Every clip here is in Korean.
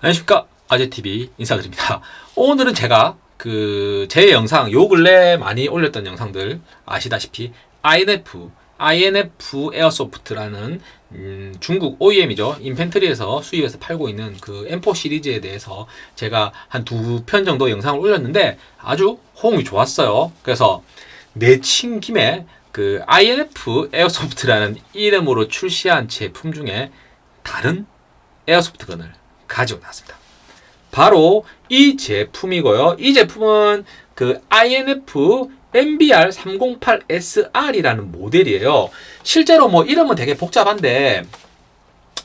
안녕하십니까. 아재TV 인사드립니다. 오늘은 제가 그 제 영상 요 근래 많이 올렸던 영상들 아시다시피 INF INF Airsoft라는 음, 중국 OEM이죠. Infantry에서 수입해서 팔고 있는 그 M4 시리즈에 대해서 제가 한 두 편 정도 영상을 올렸는데 아주 호응이 좋았어요. 그래서 내친 김에 그 INF Airsoft라는 이름으로 출시한 제품 중에 다른 airsoft gun을 가지고 나왔습니다. 바로 이 제품이고요. 이 제품은 그 INF MBR 308SR이라는 모델이에요. 실제로 뭐 이름은 되게 복잡한데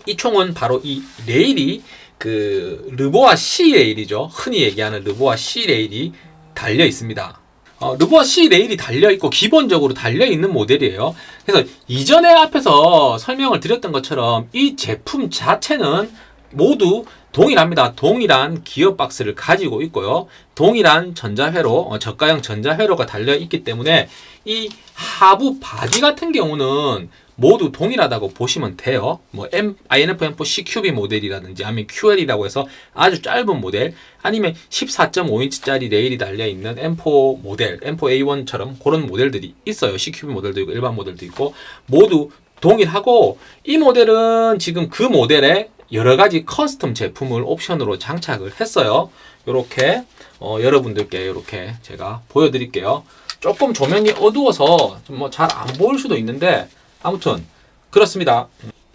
이 총은 바로 이 레일이 그 LVOA C 레일이죠. 흔히 얘기하는 LVOA C 레일이 달려 있습니다. 어, LVOA C 레일이 달려 있고 기본적으로 달려 있는 모델이에요. 그래서 이전에 앞에서 설명을 드렸던 것처럼 이 제품 자체는 모두 동일합니다. 동일한 기어 박스를 가지고 있고요. 동일한 전자회로, 어, 저가형 전자회로가 달려 있기 때문에 이 하부 body 같은 경우는 모두 동일하다고 보시면 돼요. 뭐 M, INF-M4 CQB 모델이라든지 아니면 QL이라고 해서 아주 짧은 모델 아니면 14.5인치짜리 레일이 달려있는 M4 모델, M4A1처럼 그런 모델들이 있어요. CQB 모델도 있고 일반 모델도 있고 모두 동일하고 이 모델은 지금 그 모델에 여러 가지 custom 제품을 옵션으로 장착을 했어요. 이렇게 어, 여러분들께 이렇게 제가 보여드릴게요. 조금 조명이 어두워서 뭐 잘 안 보일 수도 있는데 아무튼 그렇습니다.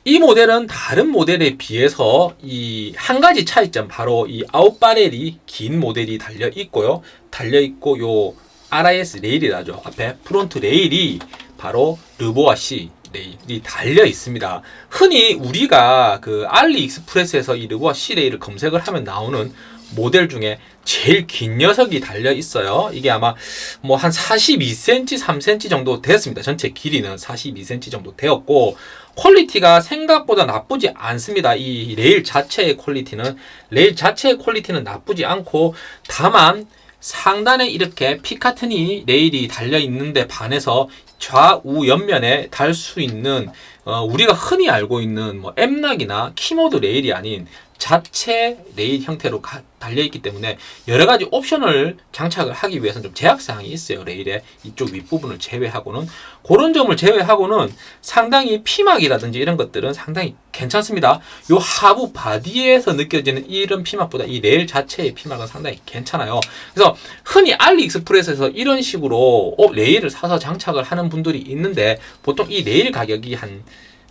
이 모델은 다른 모델에 비해서 이 한 가지 차이점 바로 이 out barrel이 긴 모델이 달려 있고요. 달려 있고 요 RIS 레일이라죠. 앞에 front 레일이 바로 LVOA C 레일이 달려 있습니다. 흔히 우리가 그 AliExpress에서 이 C 레일을 검색을 하면 나오는 모델 중에 제일 긴 녀석이 달려 있어요. 이게 아마 뭐 한 42cm, 3cm 정도 되었습니다. 전체 길이는 42cm 정도 되었고 quality가 생각보다 나쁘지 않습니다. 이 레일 자체의 quality는 레일 자체의 quality는 나쁘지 않고 다만 상단에 이렇게 Picatinny 레일이 달려 있는데 반해서 좌우 옆면에 달 수 있는 어, 우리가 흔히 알고 있는 뭐 M-LOK이나 KeyMod 레일이 아닌 자체 레일 형태로 가, 달려있기 때문에 여러 가지 옵션을 장착을 하기 위해서는 좀 제약사항이 있어요. 레일의 이쪽 윗부분을 제외하고는 그런 점을 제외하고는 상당히 피막이라든지 이런 것들은 상당히 괜찮습니다. 요 하부 바디에서 느껴지는 이런 피막보다 이 레일 자체의 피막은 상당히 괜찮아요. 그래서 흔히 알리익스프레스에서 이런 식으로 어, 레일을 사서 장착을 하는 분들이 있는데 보통 이 레일 가격이 한,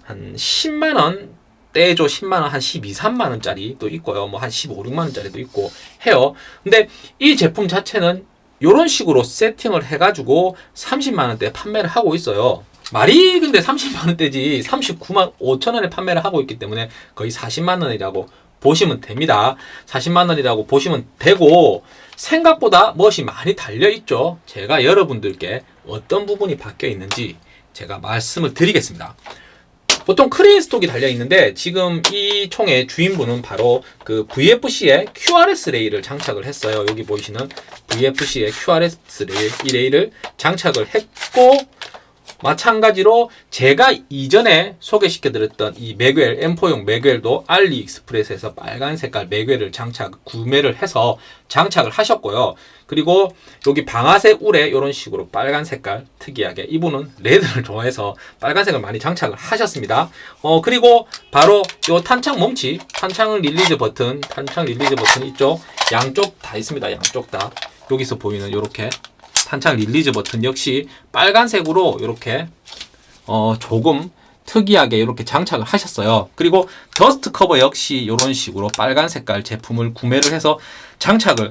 한 10만원 떼줘 10만원 한 12, 3만원짜리 도 있고요. 뭐 한 15, 6만원짜리도 있고 해요. 근데 이 제품 자체는 이런 식으로 세팅을 해가지고 30만원대 판매를 하고 있어요. 말이 근데 30만원대지 39만 5천원에 판매를 하고 있기 때문에 거의 40만원이라고 보시면 됩니다. 40만원이라고 보시면 되고 생각보다 멋이 많이 달려있죠. 제가 여러분들께 어떤 부분이 바뀌어 있는지 제가 말씀을 드리겠습니다. 보통 crane stock이 달려 있는데 지금 이 총의 주인분은 바로 그 VFC의 QRS 레일을 장착을 했어요. 여기 보이시는 VFC의 QRS 레일 이 레일을 장착을 했고 마찬가지로 제가 이전에 소개시켜드렸던 이 맥웰, M4용 맥웰도 알리익스프레스에서 빨간 색깔 magwell을 장착, 구매를 해서 장착을 하셨고요. 그리고 여기 방아쇠 울에 이런 식으로 빨간 색깔 특이하게 이분은 red를 좋아해서 빨간색을 많이 장착을 하셨습니다. 어 그리고 바로 요 탄창 멈치, 탄창 release 버튼, 탄창 release 버튼 있죠? 양쪽 다 있습니다. 양쪽 다. 여기서 보이는 이렇게 탄창 release 버튼 역시 빨간색으로 이렇게 어 조금 특이하게 이렇게 장착을 하셨어요. 그리고 dust cover 역시 이런 식으로 빨간 색깔 제품을 구매를 해서 장착을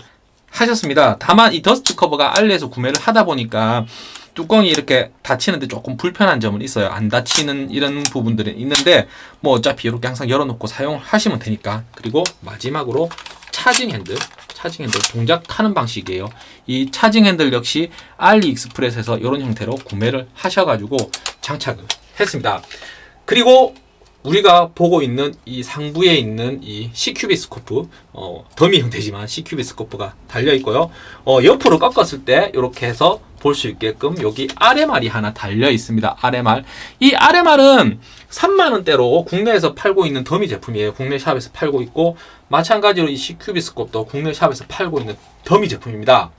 하셨습니다. 다만 이 dust cover가 알리에서 구매를 하다 보니까 뚜껑이 이렇게 닫히는데 조금 불편한 점은 있어요. 안 닫히는 이런 부분들은 있는데 뭐 어차피 이렇게 항상 열어놓고 사용하시면 되니까 그리고 마지막으로 charging handle charging handle 동작하는 방식이에요. 이 charging handle 역시 알리익스프레스에서 이런 형태로 구매를 하셔가지고 장착을 했습니다. 그리고 우리가 보고 있는 이 상부에 있는 이 CQB scope 어, 더미 형태지만 CQB scope가 달려 있고요. 어, 옆으로 꺾었을 때 이렇게 해서 볼 수 있게끔 여기 RMR이 하나 달려 있습니다. RMR. 이 RMR은 3만 원대로 국내에서 팔고 있는 더미 제품이에요. 국내 shop에서 팔고 있고 마찬가지로 이 CQB scope도 국내 shop에서 팔고 있는 더미 제품입니다.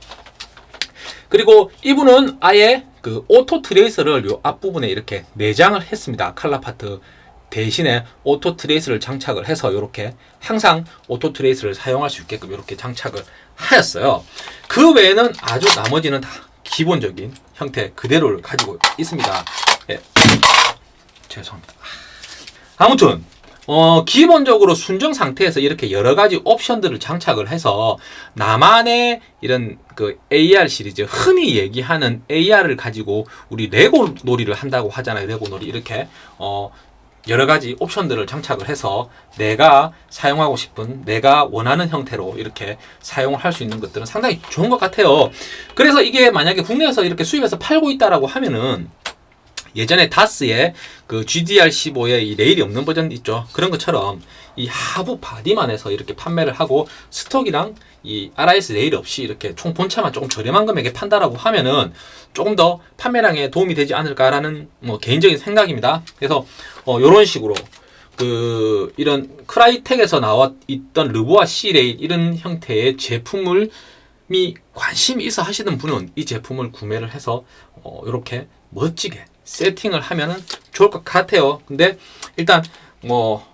그리고 이분은 아예 그 auto tracer를 요 앞부분에 이렇게 내장을 했습니다. color part 대신에 auto tracer를 장착을 해서 이렇게 항상 auto tracer를 사용할 수 있게끔 이렇게 장착을 하였어요. 그 외에는 아주 나머지는 다 기본적인 형태 그대로를 가지고 있습니다. 예. 죄송합니다. 아무튼 어, 기본적으로 순정 상태에서 이렇게 여러 가지 옵션들을 장착을 해서 나만의 이런 그 AR 시리즈 흔히 얘기하는 AR을 가지고 우리 레고 놀이를 한다고 하잖아요. 레고 놀이 이렇게 어 여러 가지 옵션들을 장착을 해서 내가 사용하고 싶은 내가 원하는 형태로 이렇게 사용을 할 수 있는 것들은 상당히 좋은 것 같아요. 그래서 이게 만약에 국내에서 이렇게 수입해서 팔고 있다라고 하면은 예전에 DAS의 그 GDR15의 이 레일이 없는 버전 있죠. 그런 것처럼 이 하부 바디만 해서 이렇게 판매를 하고 stock이랑 이 RIS 레일 없이 이렇게 총 본체만 조금 저렴한 금액에 판다라고 하면은 조금 더 판매량에 도움이 되지 않을까라는 뭐 개인적인 생각입니다. 그래서 어 요런 식으로 그 이런 Krytac에서 나와 있던 LVOA C 레일 이런 형태의 제품을 미 관심이 있어 하시는 분은 이 제품을 구매를 해서 어 이렇게 멋지게 세팅을 하면은 좋을 것 같아요. 근데 일단 뭐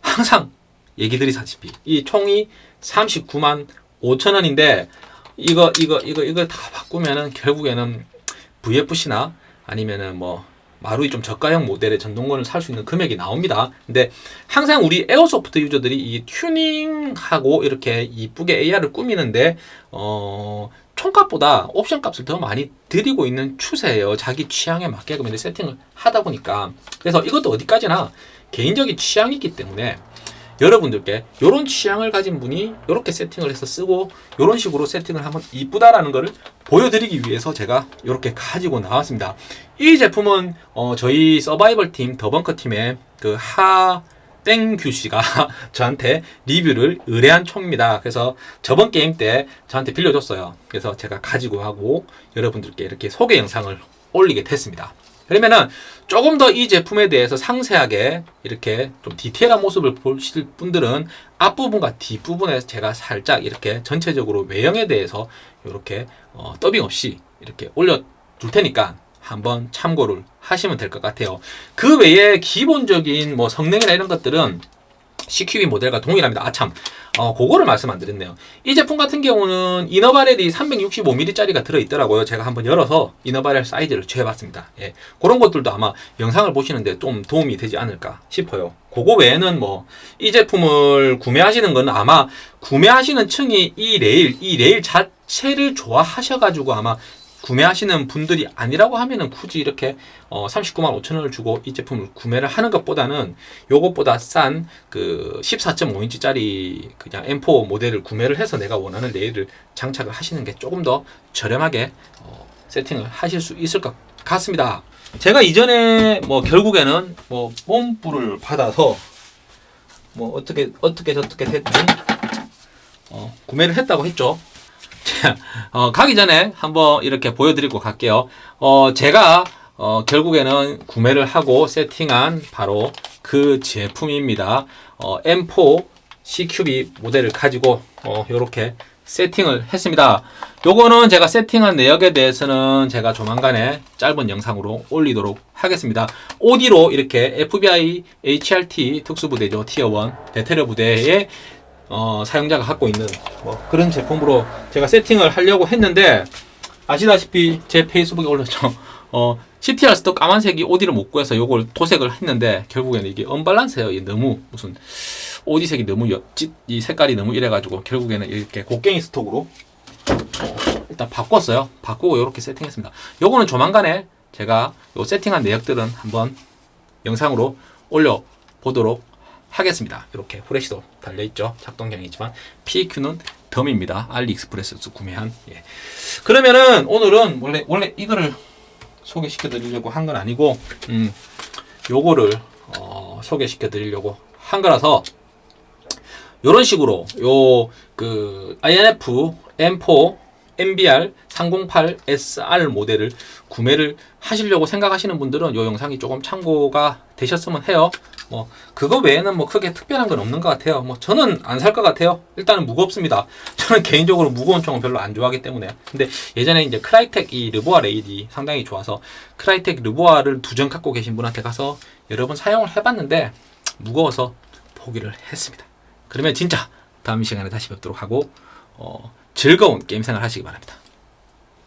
항상 얘기 드리다시피 이 총이 39만 5천 원인데 이거 이거 이거 이거 다 바꾸면은 결국에는 VFC나 아니면은 뭐 마루이 좀 저가형 모델의 전동건을 살 수 있는 금액이 나옵니다. 근데 항상 우리 에어소프트 유저들이 이 튜닝하고 이렇게 이쁘게 AR을 꾸미는데 어 총값보다 옵션 값을 더 많이 드리고 있는 추세예요. 자기 취향에 맞게끔 이렇게 세팅을 하다 보니까 그래서 이것도 어디까지나 개인적인 취향이기 때문에 여러분들께 이런 취향을 가진 분이 이렇게 세팅을 해서 쓰고 이런 식으로 세팅을 하면 이쁘다라는 것을 보여드리기 위해서 제가 이렇게 가지고 나왔습니다. 이 제품은 어, 저희 서바이벌 팀 더벙커 팀의 그 하 땡규 씨가 저한테 리뷰를 의뢰한 총입니다. 그래서 저번 게임 때 저한테 빌려줬어요. 그래서 제가 가지고 하고 여러분들께 이렇게 소개 영상을 올리게 됐습니다. 그러면은 조금 더 이 제품에 대해서 상세하게 이렇게 좀 디테일한 모습을 보실 분들은 앞부분과 뒷부분에 제가 살짝 이렇게 전체적으로 외형에 대해서 이렇게 어, 더빙 없이 이렇게 올려둘 테니까 한번 참고를 하시면 될 것 같아요. 그 외에 기본적인 뭐 성능이나 이런 것들은 CQB 모델과 동일합니다. 아 참, 어 그거를 말씀 안 드렸네요. 이 제품 같은 경우는 inner barrel이 365mm짜리가 들어있더라고요. 제가 한번 열어서 inner barrel 사이즈를 재봤습니다. 예, 그런 것들도 아마 영상을 보시는데 좀 도움이 되지 않을까 싶어요. 그거 외에는 뭐 이 제품을 구매하시는 건 아마 구매하시는 층이 이 레일, 이 레일 자체를 좋아하셔가지고 아마 구매하시는 분들이 아니라고 하면은 굳이 이렇게 어 39만 5천 원을 주고 이 제품을 구매를 하는 것보다는 요것보다 싼 그 14.5인치짜리 그냥 M4 모델을 구매를 해서 내가 원하는 레일을 장착을 하시는 게 조금 더 저렴하게 어 세팅을 하실 수 있을 것 같습니다. 제가 이전에 뭐 결국에는 뭐 뽐뿌를 받아서 뭐 어떻게 어떻게 저떻게 됐든 어 구매를 했다고 했죠. 자, 어, 가기 전에 한번 이렇게 보여드리고 갈게요. 어, 제가 어, 결국에는 구매를 하고 세팅한 바로 그 제품입니다. 어, M4 CQB 모델을 가지고 어, 이렇게 세팅을 했습니다. 요거는 제가 세팅한 내역에 대해서는 제가 조만간에 짧은 영상으로 올리도록 하겠습니다. OD로 이렇게 FBI HRT 특수부대죠. 티어 1 대테러 부대에 어, 사용자가 갖고 있는 뭐 그런 제품으로 제가 세팅을 하려고 했는데 아시다시피 제 페이스북에 올렸죠. 어, CTR 스톡 까만색이 OD를 못 구해서 요걸 도색을 했는데 결국에는 이게 언밸런스예요. 너무 무슨 OD 색이 너무 옅짓 이 색깔이 너무 이래가지고 결국에는 이렇게 곡괭이 스톡으로 어, 일단 바꿨어요. 바꾸고 이렇게 세팅했습니다. 요거는 조만간에 제가 요 세팅한 내역들은 한번 영상으로 올려 보도록 하겠습니다. 이렇게 후레쉬도 달려있죠. 작동형이지만 PQ는 덤입니다. 알리익스프레스에서 구매한. 예. 그러면은 오늘은 원래 원래 이거를 소개시켜 드리려고 한 건 아니고 음, 요거를 어, 소개시켜 드리려고 한 거라서 요런 식으로 요 그 INF M4 MBR 308 SR 모델을 구매를 하시려고 생각하시는 분들은 이 영상이 조금 참고가 되셨으면 해요. 뭐 그거 외에는 뭐 크게 특별한 건 없는 것 같아요. 뭐 저는 안 살 것 같아요. 일단은 무겁습니다. 저는 개인적으로 무거운 총을 별로 안 좋아하기 때문에. 근데 예전에 이제 Krytac 이 LVOA 레일이 상당히 좋아서 Krytac LVOA를 두 정 갖고 계신 분한테 가서 여러 번 사용을 해봤는데 무거워서 포기를 했습니다. 그러면 진짜 다음 시간에 다시 뵙도록 하고 어, 즐거운 게임 생활 하시기 바랍니다.